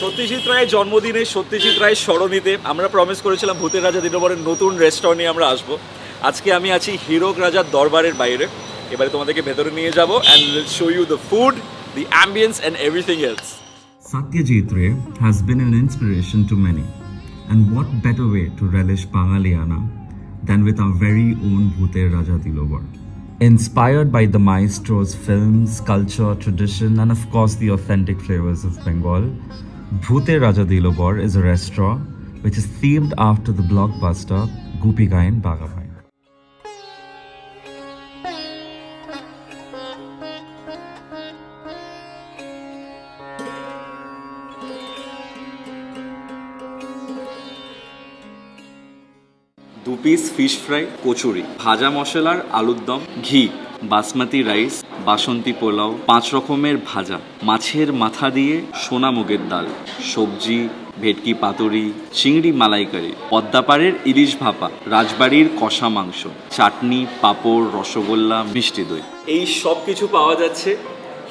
সত্যজিৎ রায়ের জন্মদিনে সত্যজিৎ রায়ের স্মরণীতে আমরা প্রমিস করেছিলাম ভূতের রাজা দিনবরের নতুন রেস্টুরেন্টে আমরা আসব। আজকে আমি আছি হিরক রাজার দরবারের বাইরে। এবারে তোমাদেরকে ভেতরে নিয়ে যাব show you the food the ambience and everything else Satyajit Ray has been an inspiration to many and what better way to relish বাঙালিয়ানা than with a very own Bhooter Raja Dilobar inspired by the maestro's films culture tradition and of course the authentic flavours of Bengal Bhute Raja Dilobar is a restaurant which is themed after the blockbuster Gupi Gayan Bagabhai. দু piece fish fry kachori ভাজা মশলার আলুর দম ঘি basmati rice, বাসন্তী পোলাও, পাঁচ রকমের ভাজা, মাছের মাথা দিয়ে সোনা মুগের ডাল, সবজি, ভেটকি পাতুরি, চিংড়ি মালাইকারি, পদ্মাপাড়ের ইলিশ ভাপা, রাজবাড়ির কষা মাংস, চাটনি, পাঁপড়, রসগোল্লা, মিষ্টি দই। এই সব কিছু পাওয়া যাচ্ছে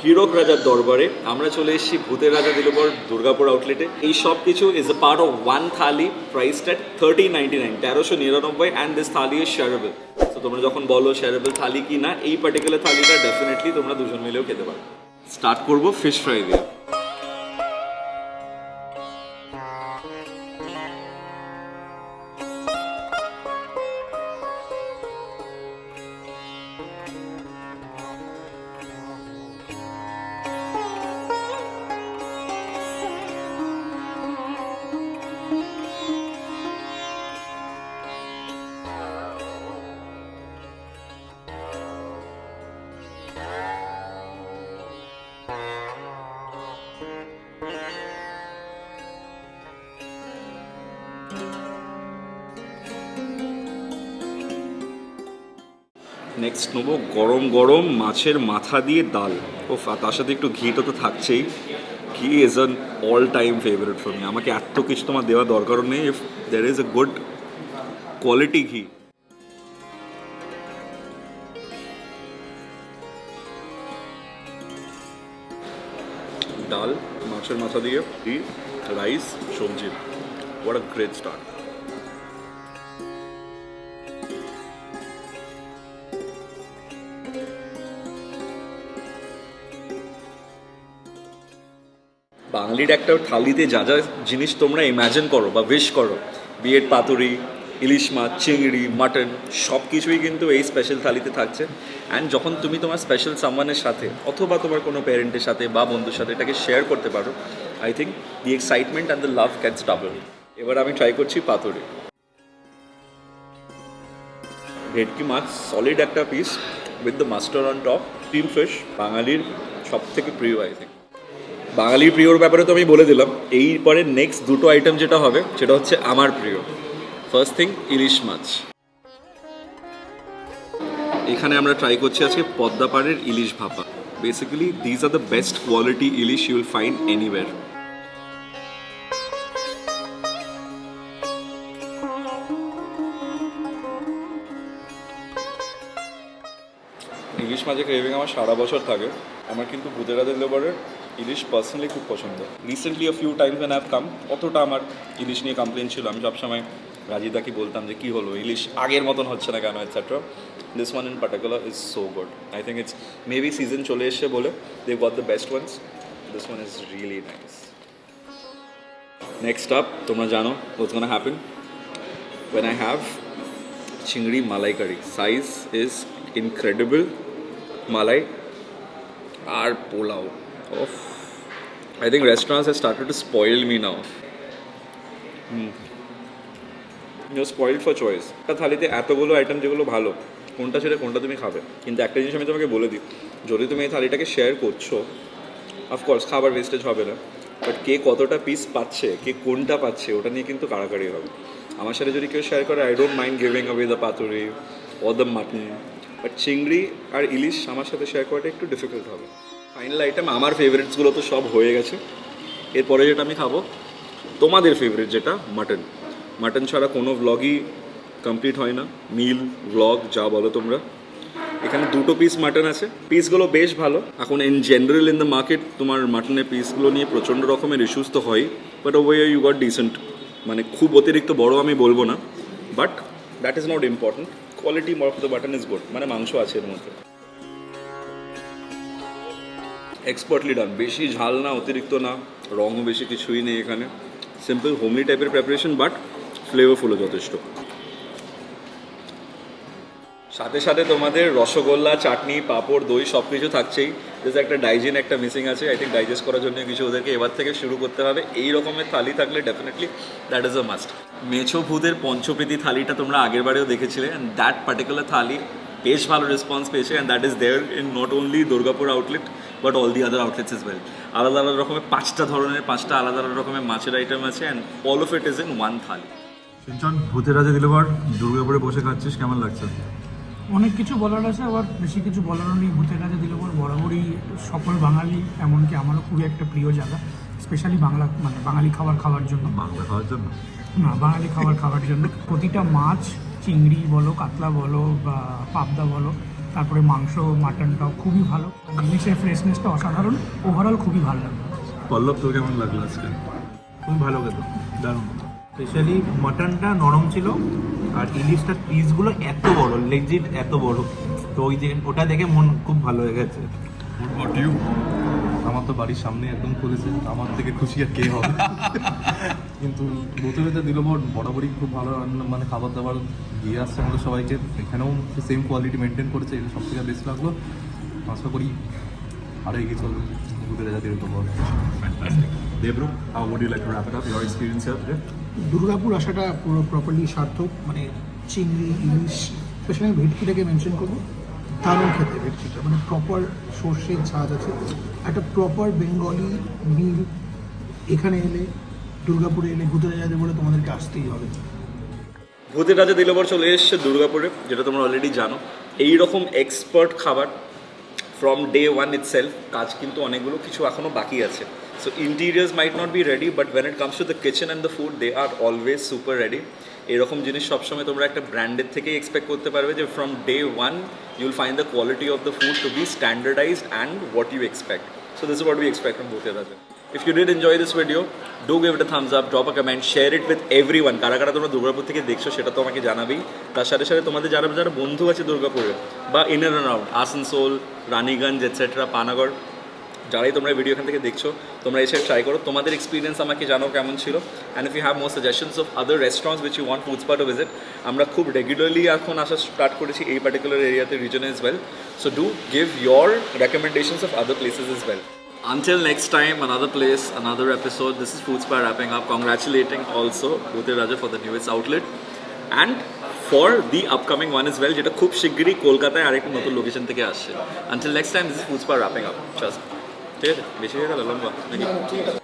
হিরক রাজার দরবারে আমরা চলে এসেছি ভূতের রাজা দিলবর দুর্গাপুর আউটলেটে এই সব কিছু is a part of one thali priced at thirty ninety nine তেরোশো নিরানব্বই দিস থালি ইজ শেয়ারেবল তো তোমরা যখন বলো শেয়ারেবল থালি কি না এই পার্টিকুলার থালিটা ডেফিনেটলি তোমরা দুজন মিলেও খেতে পারো স্টার্ট করব ফিশ ফ্রাই দিয়ে। নেক্সট নেব, গরম গরম মাছের মাথা দিয়ে ডাল। ও তার সাথে একটু ঘিটা তো থাকছেই। Ghee is an all time favourite for me আমাকে এত কিছু তোমার দেওয়া দরকারও নেই। If there is a good quality ghee. ডাল, মাছের মাথা দিয়ে, ঘি রাইস সবজি। হোয়াট আ গ্রেট স্টার্ট বাঙালির একটা থালিতে যা যা জিনিস তোমরা ইমাজিন করো বা উইশ করো, বিয়ের পাতুরি, ইলিশ মাছ, চিংড়ি মাটন সব কিছুই কিন্তু এই স্পেশাল থালিতে থাকছে। অ্যান্ড যখন তুমি তোমার স্পেশাল সামানের সাথে অথবা তোমার কোনো প্যারেন্টের সাথে বা বন্ধুর সাথে এটাকে শেয়ার করতে পারো I think the excitement and the love gets double এবার আমি ট্রাই করছি পাতুরি। ভেটকি মাছ সলিড একটা piece with the mustard on top steam fish বাঙালির সব থেকে প্রিয় আই থিঙ্ক বাঙালির প্রিয়র ব্যাপারে তো আমি বলে দিলাম। এই পরে নেক্সট দুটো আইটেম যেটা হবে, সেটা হচ্ছে আমার প্রিয়। ফার্স্ট থিং ইলিশ মাছ। এখানে আমরা ট্রাই করছি আজকে পদ্মাপাড়ের ইলিশ ভাপা। Basically these are the best quality ilish you'll find anywhere ইলিশ মাছের ক্রেভিং আমার সারা বছর থাকে। আমার কিন্তু গুজরাটের লেবারের ইলিশ পার্সোনালি খুব পছন্দ recently a few times when have come অতটা আমার ইলিশ নিয়ে কমপ্লেন ছিল। আমি সবসময় রাজিদাকে বলতাম যে, কী হলো? ইলিশ আগের মতন হচ্ছে না কেন? Etcetera this one in particular is so good I think it's maybe season চলে এসছে বলে they got the best ones this one is really nice next up তোমরা জানো what's gonna happen when I have chingri malai curry. Size is incredible. Malai, আর পোলাও। Of I think restaurants have started to spoil me now. Hmm. You're spoiled for choice. একটা থালিতে এতগুলো item যেগুলো ভালো, কোনটা ছেড়ে কোনটা তুমি খাবে? কিন্তু একটা জিনিস আমি তোমাকে বলে দিই। যদি তুমি এই থালিটাকে শেয়ার করছ অফকোর্স খাবার ওয়েস্টেজ হবে না। বাট কে কতটা পিস পাচ্ছে, কে কোনটা পাচ্ছে, ওটা নিয়ে কিন্তু কাড়াকাড়ি হবে। আমার সাথে যদি কেউ শেয়ার করে I don't mind giving away the paturi O the mutton but চিংড়ি আর ইলিশ আমার সাথে শেয়ার করাটা একটু ডিফিকাল্ট হবে। ফাইনাল আইটেম আমার ফেভারিটসগুলো তো সব হয়ে গেছে। এরপরে যেটা আমি খাব, তোমাদের ফেভারিট যেটা মাটন মাটন ছাড়া কোনো ভ্লগই কমপ্লিট হয় না। মিল ভ্লগ যা বলো তোমরা। এখানে দুটো পিস মাটন আছে। পিসগুলো বেশ ভালো। এখন in general in the market তোমার মাটনের পিসগুলো নিয়ে প্রচণ্ড রকমের ইস্যুস তো হয়। But way you got decent মানে খুব অতিরিক্ত বড় আমি বলব না। But that is not important quality of the mutton is good মানে মাংস আছে এর মধ্যে। এক্সপার্টলি ডান বেশি ঝাল না, অতিরিক্ত না, রঙও বেশি কিছুই নেই এখানে। সিম্পল হোমলি টাইপের প্রিপারেশন বাট ফ্লেভারফুলও যথেষ্ট। সাথে সাথে তোমাদের রসগোল্লা, চাটনি, পাঁপড়, দই সব কিছু থাকছেই। জাস্ট একটা ডাইজেন একটা মিসিং আছে। আই থিঙ্ক ডাইজেস্ট করার জন্য কিছু ওদেরকে এবার থেকে শুরু করতে হবে। এই রকমের থালি থাকলে definitely that is a must মেছো ভূতের পঞ্চপ্রীতি থালিটা তোমরা আগের বারেও দেখেছিলে অ্যান্ড দ্যাট পার্টিকুলার থালি, বেশ ভালো রেসপন্স পেয়েছে and that is there in not only Durgapur outlet but all the other outlets as well. আলাদা আলাদা রকমের পাঁচটা ধরনের পাঁচটা আলাদা আলাদা রকমের মাছের আইটেম আছে and all of it is in one thali সিঞ্চন ভূতের রাজা দিলবার দুর্গাপুরে বসে খাচ্ছিস কেমন লাগছে? অনেক কিছু বলার আছে আবার বেশি কিছু বলারও নেই। ভূতের কাছে দিলে পর বরাবরই সকল বাঙালি এমনকি আমারও খুবই একটা প্রিয় জায়গা স্পেশালি বাংলা মানে বাঙালি খাবার খাওয়ার জন্য। বাংলা খাওয়ার জন্য? না বাঙালি খাবার খাওয়ার জন্য। প্রতিটা মাছ চিংড়ি বলো কাতলা বলো বা পাবদা বলো তারপরে মাংস মাটনটাও খুবই ভালো। ইলিশের ফ্রেশনেসটা অসাধারণ। ওভারঅল খুবই ভালো লাগল। পল্লব তোর কেমন লাগল আজকে? খুবই ভালো গেল দারুণ। স্পেশালি মাটনটা নরম ছিল আর ইলিশটার পিসগুলো এত বড় লেজিট এত বড়। তো ওই যে ওটা দেখে মন খুব ভালো হয়ে গেছে। আমার তো বাড়ির সামনে একদম খুলেছে আমার থেকে খুশি আর কে হবে? কিন্তু ভূতের রাজা দিলবর বরাবরই খুব ভালো রান্না মানে খাবার দাবার দিয়ে আসছে আমাদের সবাইকে। এখানেও সেম কোয়ালিটি মেনটেন করেছে এটা সব থেকে বেস্ট লাগল। আশা করি আরও এগিয়ে চলবে ভূতের here today? দুর্গাপুর আসাটা পুরো প্রপারলি সার্থক মানে চিংড়ি ইলিশ স্পেশালি ভেটকিটাকে মেনশন করব। দারুণ খেতে ভেটকিটা মানে প্রপার সর্ষের ঝাঁজ আছে। একটা প্রপার বেঙ্গলি মিল এখানে এলে, দুর্গাপুরে এলে ঘুরতে যাবে বলে তোমাদেরকে আসতেই হবে। ভূতের রাজা দিলবর চলে এসছে দুর্গাপুরে, যেটা তোমরা অলরেডি জানো এই রকম এক্সপার্ট খাবার ফ্রম ডে ওয়ান ইটসেলফ কাজ কিন্তু অনেকগুলো কিছু এখনও বাকি আছে। So interiors might not be ready but when it comes to the kitchen and the food they are always super ready এরকম জিনিস সবসময় তোমরা একটা ব্র্যান্ডের থেকেই এক্সপেক্ট করতে পারবে যে from day one you'll find the quality of the food to be standardised and what you expect So this is what we expect from Bhute Raja. If you did enjoy this video, do give it a thumbs up, drop a comment. কারা কারা তোমরা দুর্গাপুর থেকে দেখছ সেটা তো আমাকে জানাবেই তার সাথে সাথে তোমাদের যারা যারা বন্ধু আছে দুর্গাপুরে বা in and around Asansol Raniganj etcetera Panagarh যারাই তোমরা ভিডিও এখান থেকে দেখছ তোমরা এসে ট্রাই করো তোমাদের এক্সপিরিয়েন্স আমাকে জানো কেমন ছিল and if you have more suggestions of other restaurants which you want food spot visit আমরা খুব রেগুলারলি এখন আসা স্টার্ট করেছি এই পার্টিকুলার এরিয়াতে রিজনে as well so do give your recommendations of other places as well Until next time, another place, another episode. This is Food Spy wrapping up. Congratulating also Bhute Raja for the newest outlet. And for the upcoming one as well, যেটা খুব শিগগিরই কলকাতায় আরেকটা নতুন location থেকে আসছে until next time this is food spot wrapping up. Just ঠিক আছে বেশি হয়ে গেল লম্বা নাকি